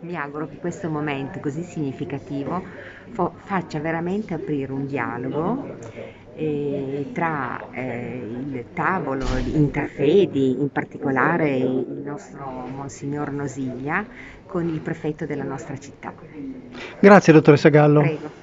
mi auguro che questo momento così significativo fo- faccia veramente aprire un dialogo eh, tra eh, il tavolo interfedi, in particolare il nostro Monsignor Nosiglia, con il prefetto della nostra città. Grazie dottoressa Gallo. Prego.